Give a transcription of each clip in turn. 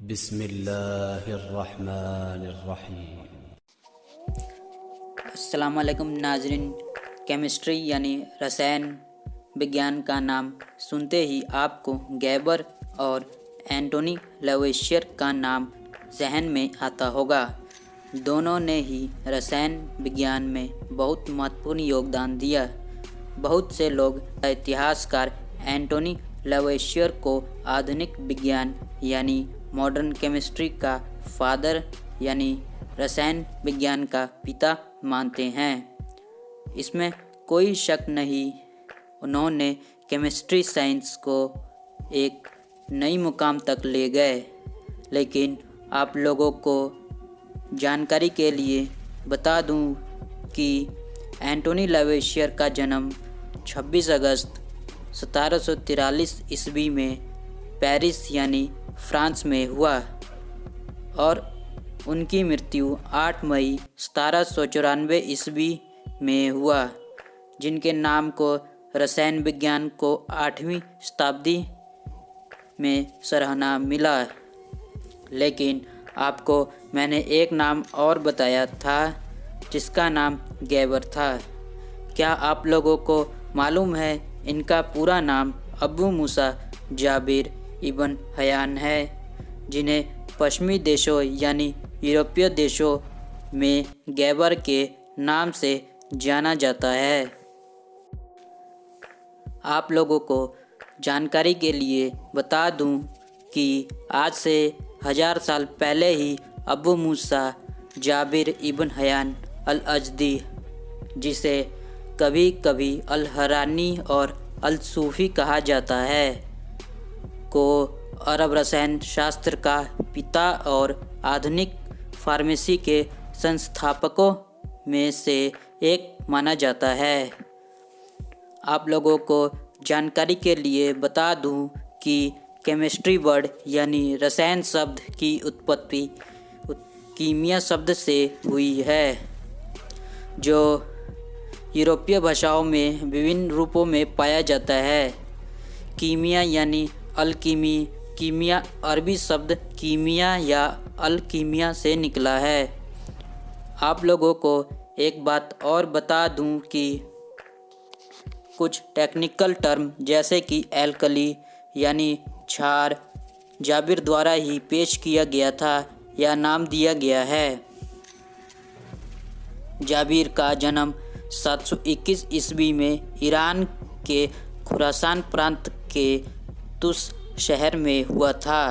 बिस्मिल्लाहिर्रहमानिर्रहीम। असलकम नाजरीन, केमिस्ट्री यानी रसायन विज्ञान का नाम सुनते ही आपको गैबर और एंटोनी लवेशियर का नाम जहन में आता होगा। दोनों ने ही रसायन विज्ञान में बहुत महत्वपूर्ण योगदान दिया। बहुत से लोग इतिहासकार एंटोनी लवेशियर को आधुनिक विज्ञान यानी मॉडर्न केमिस्ट्री का फादर यानी रसायन विज्ञान का पिता मानते हैं। इसमें कोई शक नहीं, उन्होंने केमिस्ट्री साइंस को एक नई मुकाम तक ले गए। लेकिन आप लोगों को जानकारी के लिए बता दूँ कि एंटोनी लवेशियर का जन्म 26 अगस्त सतारह ईस्वी में पेरिस, यानी फ्रांस में हुआ और उनकी मृत्यु 8 मई सतारह सौ चौरानवे ईस्वी में हुआ, जिनके नाम को रसायन विज्ञान को आठवीं शताब्दी में सराहना मिला। लेकिन आपको मैंने एक नाम और बताया था, जिसका नाम गैबर था। क्या आप लोगों को मालूम है इनका पूरा नाम Abu Musa Jabir ibn Hayyan है, जिन्हें पश्चिमी देशों यानी यूरोपीय देशों में गैबर के नाम से जाना जाता है। आप लोगों को जानकारी के लिए बता दूँ कि आज से हज़ार साल पहले ही Abu Musa Jabir ibn Hayyan al Azdi जिसे कभी कभी अल हरानी और अल सूफ़ी कहा जाता है को अरब रसायन शास्त्र का पिता और आधुनिक फार्मेसी के संस्थापकों में से एक माना जाता है। आप लोगों को जानकारी के लिए बता दूँ कि केमिस्ट्री वर्ड यानी रसायन शब्द की उत्पत्ति कीमिया शब्द से हुई है, जो यूरोपीय भाषाओं में विभिन्न रूपों में पाया जाता है। कीमिया यानी अलकीमी, कीमिया अरबी शब्द कीमिया या अलकीमिया से निकला है। आप लोगों को एक बात और बता दूँ कि कुछ टेक्निकल टर्म जैसे कि एल्कली यानी क्षार, जाबिर द्वारा ही पेश किया गया था या नाम दिया गया है। जाबिर का जन्म 721 ईस्वी में ईरान के खुरासान प्रांत के तुस शहर में हुआ था।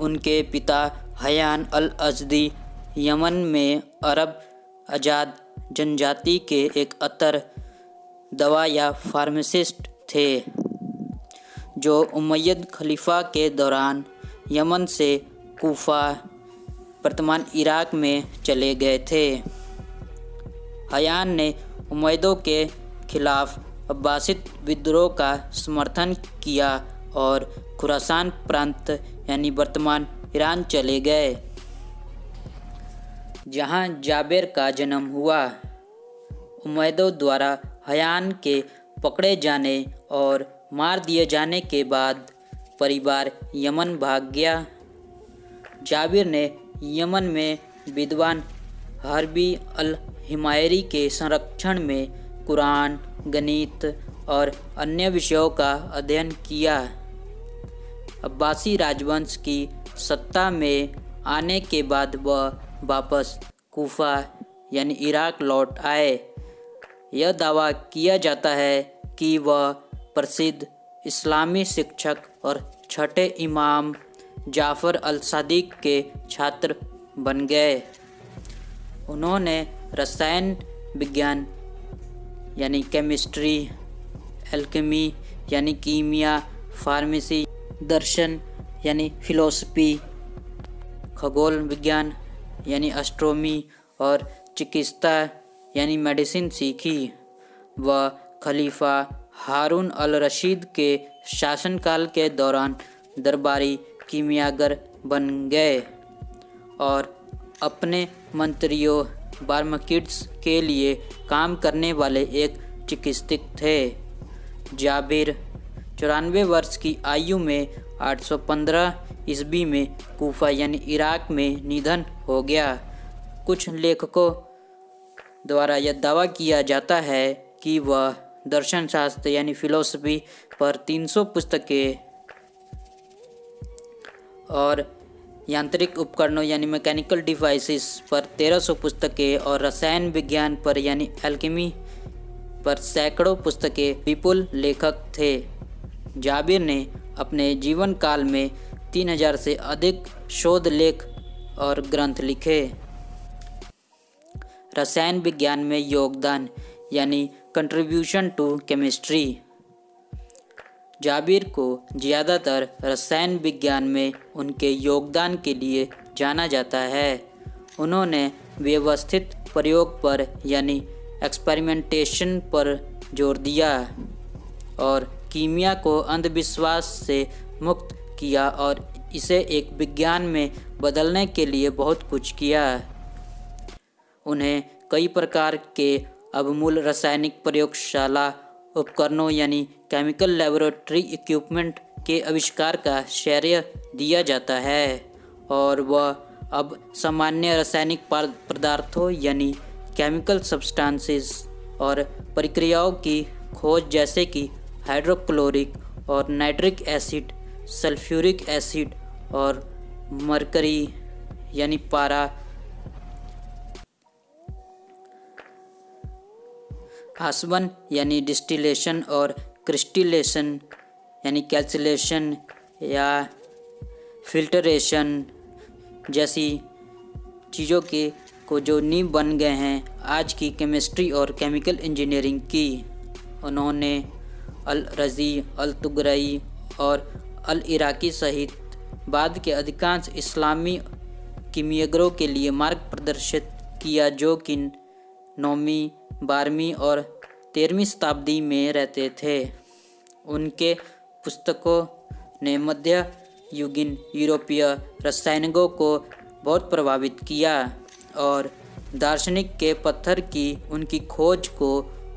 उनके पिता हयान अल अजदी यमन में अरब आज़ाद जनजाति के एक अतर दवा या फार्मासिस्ट थे, जो उमैयद खलीफा के दौरान यमन से कोफा, वर्तमान इराक में चले गए थे। हयान ने उमैदों के खिलाफ अब्बासिद विद्रोह का समर्थन किया और खुरासान प्रांत, यानी वर्तमान ईरान, चले गए। जहाँ जाबेर का जन्म हुआ, उमैदों द्वारा हयान के पकड़े जाने और मार दिए जाने के बाद परिवार यमन भाग गया। जाबिर ने यमन में विद्वान हरबी अल हिमायरी के संरक्षण में कुरान, गणित और अन्य विषयों का अध्ययन किया। अब्बासी राजवंश की सत्ता में आने के बाद वह वापस कोफा, यानी इराक लौट आए। यह दावा किया जाता है कि वह प्रसिद्ध इस्लामी शिक्षक और छठे इमाम जाफ़र अल सदीक के छात्र बन गए। उन्होंने रसायन विज्ञान यानी केमिस्ट्री एल्केमी यानी कीमिया फार्मेसी दर्शन, यानी फिलोसफी खगोल विज्ञान, यानी एस्ट्रोमी और चिकित्सा, यानी मेडिसिन सीखी। वह खलीफा हारून अल रशीद के शासनकाल के दौरान दरबारी कीमियागर बन गए और अपने मंत्रियों बार्मकिड्स के लिए काम करने वाले एक चिकित्सक थे। जाबिर, चौरानवे वर्ष की आयु में 815 ईस्वी में कूफा यानी इराक में निधन हो गया। कुछ लेखकों द्वारा यह दावा किया जाता है कि वह दर्शन शास्त्र यानी फिलोसफी पर 300 पुस्तकें और यांत्रिक उपकरणों यानी मैकेनिकल डिवाइसेस पर 1300 पुस्तकें और रसायन विज्ञान पर यानी एल्केमी पर सैकड़ों पुस्तकें विपुल लेखक थे। जाबिर ने अपने जीवन काल में 3000 से अधिक शोध लेख और ग्रंथ लिखे। रसायन विज्ञान में योगदान यानी कंट्रीब्यूशन टू केमिस्ट्री जाबिर को ज़्यादातर रसायन विज्ञान में उनके योगदान के लिए जाना जाता है। उन्होंने व्यवस्थित प्रयोग पर यानी एक्सपेरिमेंटेशन पर ज़ोर दिया और कीमिया को अंधविश्वास से मुक्त किया और इसे एक विज्ञान में बदलने के लिए बहुत कुछ किया। उन्हें कई प्रकार के अवमूल रासायनिक प्रयोगशाला उपकरणों यानी केमिकल लेबोरेटरी इक्विपमेंट के आविष्कार का श्रेय दिया जाता है और वह अब सामान्य रासायनिक पदार्थों यानी केमिकल सब्सटेंसेस और प्रक्रियाओं की खोज जैसे कि हाइड्रोक्लोरिक और नाइट्रिक एसिड सल्फ्यूरिक एसिड और मरकरी यानी पारा आसवन यानी डिस्टिलेशन और क्रिस्टिलेशन, यानी कैल्सिलेशन या फिल्टरेशन जैसी चीज़ों के को जो नींव बन गए हैं, आज की केमिस्ट्री और केमिकल इंजीनियरिंग की। उन्होंने अल रज़ी अल तुगरई और अल इराकी सहित बाद के अधिकांश इस्लामी कीमियागरों के लिए मार्ग प्रदर्शित किया, जो कि नौवीं बारहवीं और तेरहवीं शताब्दी में रहते थे। उनके पुस्तकों ने मध्य युगीन यूरोपीय रसायनिकों को बहुत प्रभावित किया और दार्शनिक के पत्थर की उनकी खोज को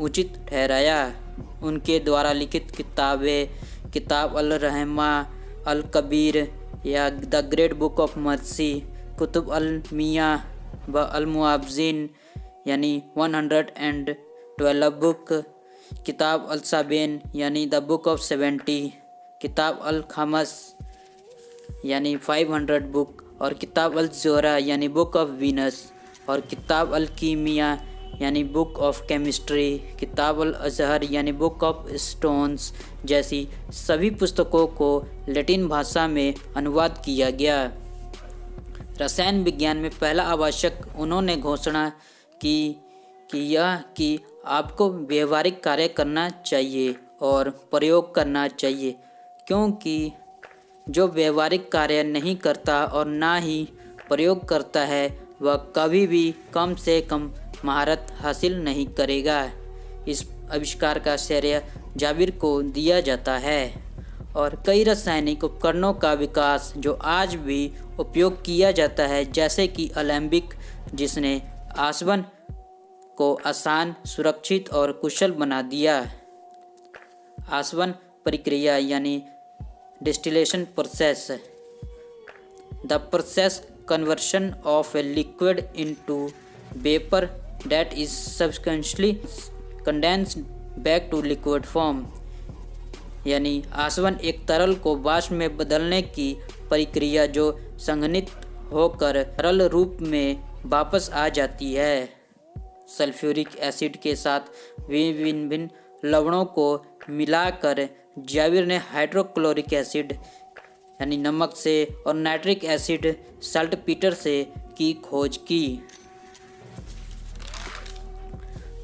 उचित ठहराया। उनके द्वारा लिखित किताबें, किताब अल रहमा, अल कबीर या the great book of mercy Qutub अल मियाँ व अल मुआवजिन यानी one hundred and twelve book, किताब अल साबेन, यानी द बुक ऑफ़ सेवेंटी, किताब अल खमस, यानी फाइव हंड्रेड बुक, और किताब अल जोरा यानी बुक ऑफ़ वीनस, और किताब अल कीमिया, यानी बुक ऑफ़ केमिस्ट्री, किताब अल अजहर, यानी बुक ऑफ़ स्टोन्स जैसी सभी पुस्तकों को लैटिन भाषा में अनुवाद किया गया। रसायन विज्ञान में पहला आवश्यक उन्होंने घोषणा कि कि यह कि आपको व्यवहारिक कार्य करना चाहिए और प्रयोग करना चाहिए, क्योंकि जो व्यवहारिक कार्य नहीं करता और ना ही प्रयोग करता है, वह कभी भी कम से कम महारत हासिल नहीं करेगा। इस आविष्कार का श्रेय जाबिर को दिया जाता है और कई रासायनिक उपकरणों का विकास जो आज भी उपयोग किया जाता है, जैसे कि अलैम्बिक जिसने आसवन को आसान, सुरक्षित और कुशल बना दिया। आसवन प्रक्रिया यानी distillation process. The process conversion of liquid into vapour that is substantially condensed back to liquid form. यानी आसवन एक तरल को वाष्प में बदलने की प्रक्रिया जो संघनित होकर तरल रूप में वापस आ जाती है। सल्फ्यूरिक एसिड के साथ विभिन्न भिन्न लवणों को मिलाकर जाविर ने हाइड्रोक्लोरिक एसिड, यानी नमक से और नाइट्रिक एसिड सल्ट पीटर से की खोज की।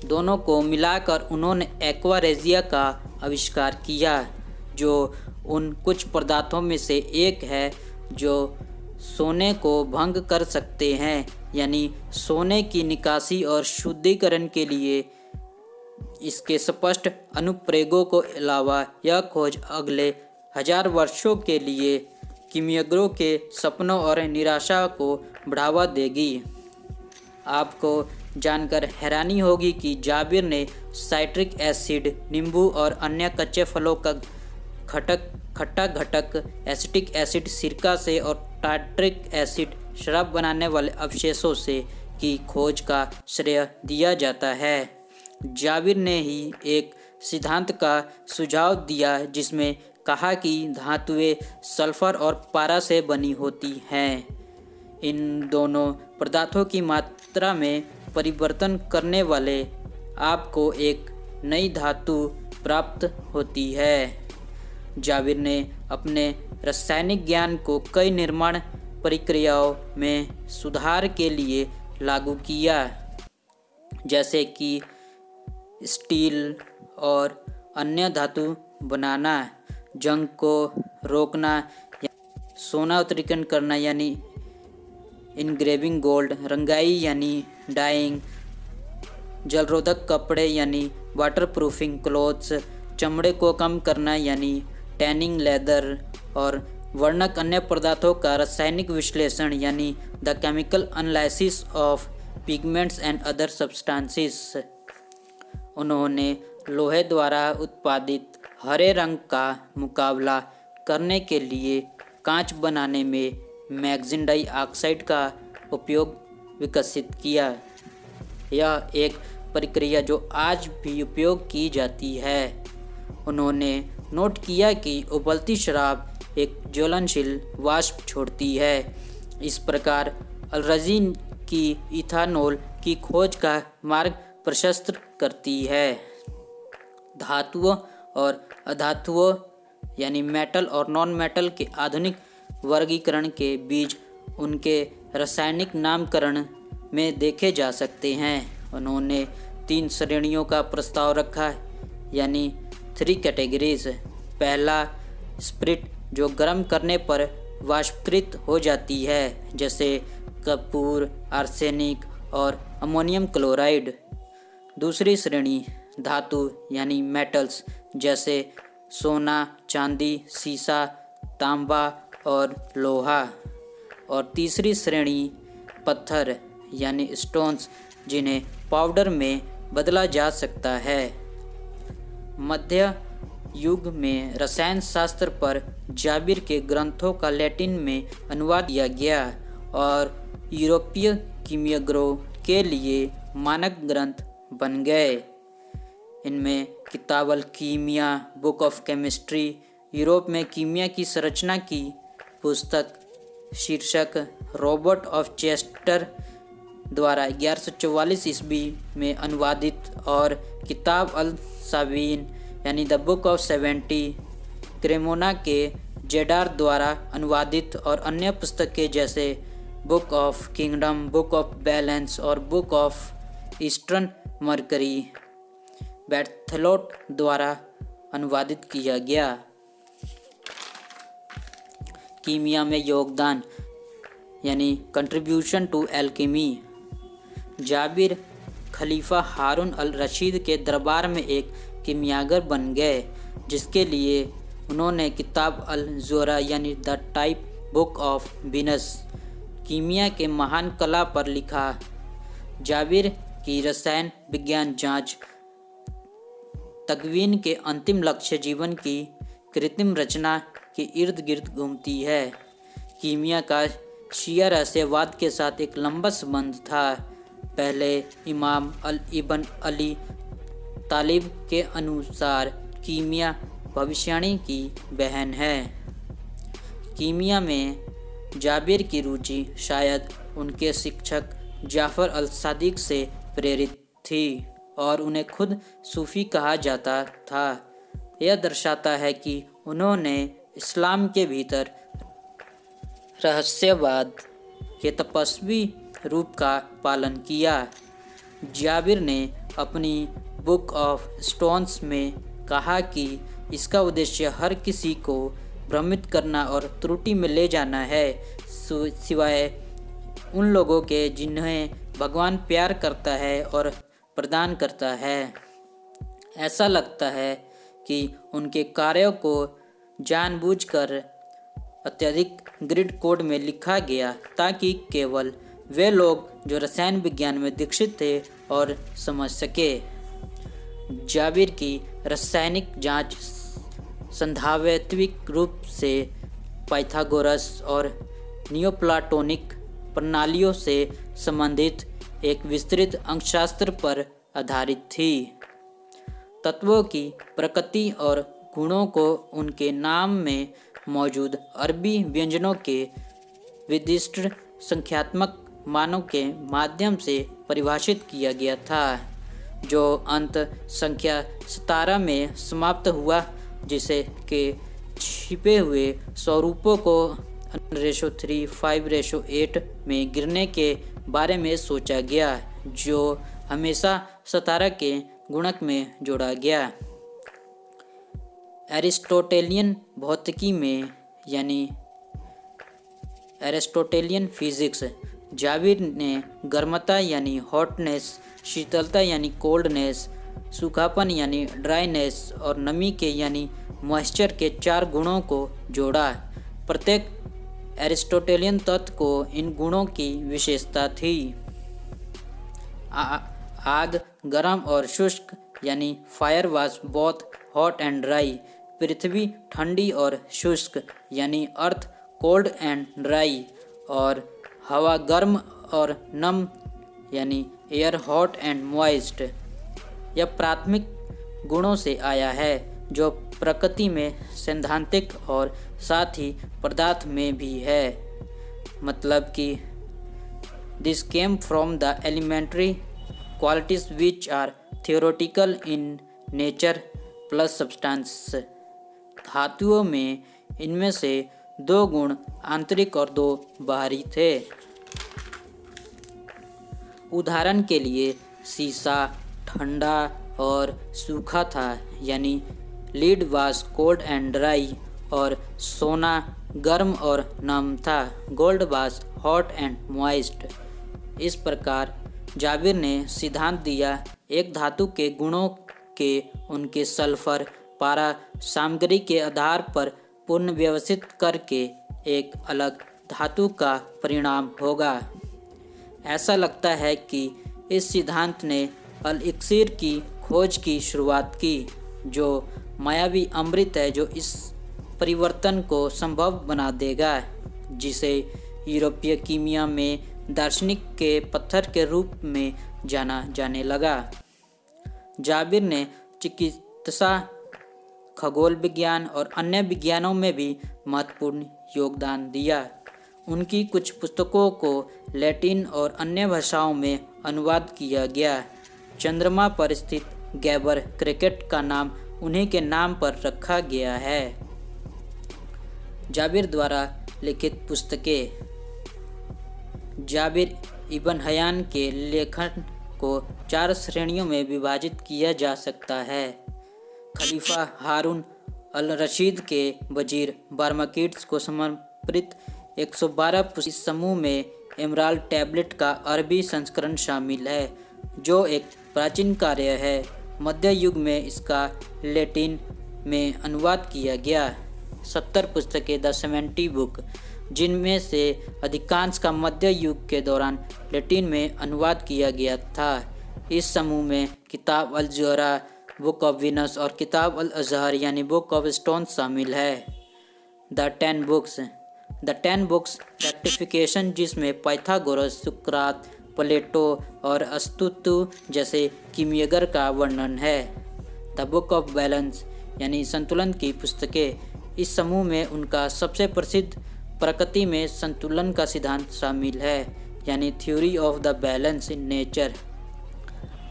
दोनों को मिलाकर उन्होंने एक्वारेजिया का आविष्कार किया, जो उन कुछ पदार्थों में से एक है जो सोने को भंग कर सकते हैं, यानी सोने की निकासी और शुद्धिकरण के लिए इसके स्पष्ट अनुप्रयोगों को अलावा यह खोज अगले हज़ार वर्षों के लिए कीमियागरों के सपनों और निराशा को बढ़ावा देगी। आपको जानकर हैरानी होगी कि जाबिर ने साइट्रिक एसिड, नींबू और अन्य कच्चे फलों का घटक खट्टा घटक एसिटिक एसिड सिरका से और टाट्रिक एसिड शराब बनाने वाले अवशेषों से की खोज का श्रेय दिया जाता है। जाविर ने ही एक सिद्धांत का सुझाव दिया जिसमें कहा कि धातुएँ सल्फ़र और पारा से बनी होती हैं। इन दोनों पदार्थों की मात्रा में परिवर्तन करने वाले आपको एक नई धातु प्राप्त होती है। जाविर ने अपने रासायनिक ज्ञान को कई निर्माण प्रक्रियाओं में सुधार के लिए लागू किया। जैसे कि स्टील और अन्य धातु बनाना, जंग को रोकना सोना उत्तरीकरण करना, यानी इनग्रेविंग गोल्ड रंगाई, यानी डाइंग जलरोधक कपड़े, यानी वाटर प्रूफिंग क्लोथ्स चमड़े को कम करना, यानी टैनिंग लेदर और वर्णक अन्य पदार्थों का रासायनिक विश्लेषण, यानी the chemical analysis of pigments and other substances. उन्होंने लोहे द्वारा उत्पादित हरे रंग का मुकाबला करने के लिए कांच बनाने में मैगजीन डाइऑक्साइड का उपयोग विकसित किया। यह एक प्रक्रिया जो आज भी उपयोग की जाती है। उन्होंने नोट किया कि उबलती शराब एक ज्वलनशील वाष्प छोड़ती है। इस प्रकार अलरजीन की इथानोल की खोज का मार्ग प्रशस्त करती है। धातुओं और अधातुओं, यानी मेटल और नॉन मेटल के आधुनिक वर्गीकरण के बीज उनके रासायनिक नामकरण में देखे जा सकते हैं। उन्होंने तीन श्रेणियों का प्रस्ताव रखा है यानी थ्री कैटेगरीज पहला स्प्रिट जो गर्म करने पर वाष्पकृत हो जाती है, जैसे कपूर आर्सेनिक और अमोनियम क्लोराइड दूसरी श्रेणी, धातु यानी मेटल्स जैसे सोना, चांदी, सीसा, तांबा और लोहा। और तीसरी श्रेणी, पत्थर यानी स्टोन्स जिन्हें पाउडर में बदला जा सकता है। मध्य युग में रसायन शास्त्र पर जाबिर के ग्रंथों का लैटिन में अनुवाद किया गया और यूरोपीय कीमियाग्रोह के लिए मानक ग्रंथ बन गए। इनमें किताबल कीमिया, बुक ऑफ़ केमिस्ट्री, यूरोप में कीमिया की संरचना की पुस्तक, शीर्षक रॉबर्ट ऑफ़ चेस्टर द्वारा ग्यारह सौ चौवालीस ईस्वी में अनुवादित और किताब अल सावीन, यानी the book of seventy, Cremona के जेडार द्वारा अनुवादित और अन्य पुस्तकें जैसे book of kingdom, book of balance और book of eastern mercury Berthelot द्वारा अनुवादित किया गया। कीमिया में योगदान, यानी कंट्रीब्यूशन टू एल्केमी जाबिर खलीफा हारून अल रशीद के दरबार में एक कीमियागर बन गए, जिसके लिए उन्होंने किताब अल जोरा यानी the type book of Venus कीमिया के महान कला पर लिखा। जाबिर की रसायन विज्ञान जाँच, तकवीन के अंतिम लक्ष्य जीवन की कृत्रिम रचना के इर्द गिर्द घूमती है। कीमिया का शिया रहस्यवाद के साथ एक लंबा संबंध था। पहले इमाम अल इबन अली तालिब के अनुसार कीमिया भविष्यवाणी की बहन है। कीमिया में जाबिर की रुचि शायद उनके शिक्षक जाफ़र अल सादिक से प्रेरित थी और उन्हें खुद सूफ़ी कहा जाता था। यह दर्शाता है कि उन्होंने इस्लाम के भीतर रहस्यवाद के तपस्वी रूप का पालन किया। जाबिर ने अपनी बुक ऑफ़ स्टोन्स में कहा कि इसका उद्देश्य हर किसी को भ्रमित करना और त्रुटि में ले जाना है सिवाय उन लोगों के जिन्हें भगवान प्यार करता है और प्रदान करता है। ऐसा लगता है कि उनके कार्यों को जानबूझकर अत्यधिक ग्रिड कोड में लिखा गया ताकि केवल वे लोग जो रसायन विज्ञान में दीक्षित थे और समझ सके। जाबिर की रासायनिक जाँच संधावैत्विक रूप से पाइथागोरस और नियोप्लाटोनिक प्रणालियों से संबंधित एक विस्तृत अंकशास्त्र पर आधारित थी। तत्वों की प्रकृति और गुणों को उनके नाम में मौजूद अरबी व्यंजनों के विदिष्ट संख्यात्मक मानों के माध्यम से परिभाषित किया गया था, जो अंत संख्या सतारह में समाप्त हुआ, जिसे के छिपे हुए स्वरूपों को ratio three five ratio eight में गिरने के बारे में सोचा गया, जो हमेशा सतारह के गुणक में जोड़ा गया। एरिस्टोटेलियन भौतिकी में, यानी एरिस्टोटेलियन फिजिक्स जाविर ने गर्मता यानी हॉटनेस शीतलता यानी कोल्डनेस सूखापन यानी ड्राइनेस और नमी के यानी मॉइस्चर के चार गुणों को जोड़ा। प्रत्येक एरिस्टोटेलियन तत्व को इन गुणों की विशेषता थी। आग, गर्म और शुष्क यानी fire was both hot and dry पृथ्वी ठंडी और शुष्क यानी अर्थ कोल्ड एंड ड्राई और हवा गर्म और नम, यानी एयर हॉट एंड मॉइस्ट यह प्राथमिक गुणों से आया है, जो प्रकृति में सैद्धांतिक और साथ ही पदार्थ में भी है। मतलब कि this came from the elementary qualities which are theoretical in nature plus substance धातुओं में इनमें से दो गुण आंतरिक और दो बाहरी थे। उदाहरण के लिए शीशा ठंडा और सूखा था, यानी लीड वास कोल्ड एंड ड्राई, और सोना गर्म और नम था, गोल्ड वास हॉट एंड मॉइस्ट। इस प्रकार जाबिर ने सिद्धांत दिया, एक धातु के गुणों के उनके सल्फ़र, पारा सामग्री के आधार पर पुनर्व्यवस्थित करके एक अलग धातु का परिणाम होगा। ऐसा लगता है कि इस सिद्धांत ने अल इक्सिर की खोज की शुरुआत की, जो मायावी अमृत है, जो इस परिवर्तन को संभव बना देगा, जिसे यूरोपीय कीमिया में दार्शनिक के पत्थर के रूप में जाना जाने लगा। जाबिर ने चिकित्सा खगोल विज्ञान और अन्य विज्ञानों में भी महत्वपूर्ण योगदान दिया। उनकी कुछ पुस्तकों को लैटिन और अन्य भाषाओं में अनुवाद किया गया। चंद्रमा पर स्थित गैबर क्रिकेट का नाम उन्हीं के नाम पर रखा गया है। जाबिर द्वारा लिखित पुस्तकें। जाबिर इबन हयान के लेखन को चार श्रेणियों में विभाजित किया जा सकता है। खलीफा हारून अल रशीद के वज़ीर बारमाकिट्स को समर्पित 112 इस समूह में इमराल टैबलेट का अरबी संस्करण शामिल है, जो एक प्राचीन कार्य है। मध्य युग में इसका लेटिन में अनुवाद किया गया। सत्तर पुस्तकें द सेवेंटी बुक, जिनमें से अधिकांश का मध्य युग के दौरान लेटिन में अनुवाद किया गया था। इस समूह में किताब अल जोरा बुक ऑफ़ विनस और किताब अल अजहर, यानी बुक ऑफ़ स्टोन शामिल है। The ten books. The ten books rectification, जिसमें पाइथागोरस, सुक्रात, प्लेटो और अस्तुतु जैसे किमियगर का वर्णन है। द बुक ऑफ़ बैलेंस, यानी संतुलन की पुस्तकें। इस समूह में उनका सबसे प्रसिद्ध प्रकृति में संतुलन का सिद्धांत शामिल है, यानी theory of the balance in nature.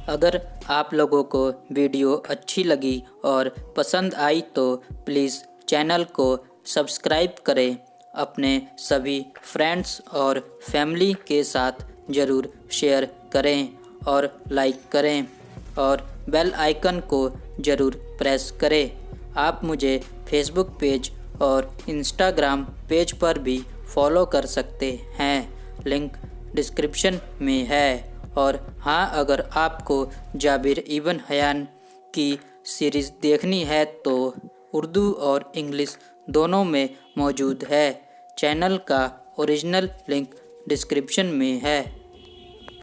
अगर आप लोगों को वीडियो अच्छी लगी और पसंद आई तो प्लीज़ चैनल को सब्सक्राइब करें। अपने सभी फ्रेंड्स और फैमिली के साथ ज़रूर शेयर करें और लाइक करें और बेल आइकन को ज़रूर प्रेस करें। आप मुझे फेसबुक पेज और इंस्टाग्राम पेज पर भी फॉलो कर सकते हैं। लिंक डिस्क्रिप्शन में है। और हाँ अगर आपको जाबिर इबन हयान की सीरीज़ देखनी है तो उर्दू और इंग्लिश दोनों में मौजूद है। चैनल का ओरिजिनल लिंक डिस्क्रिप्शन में है।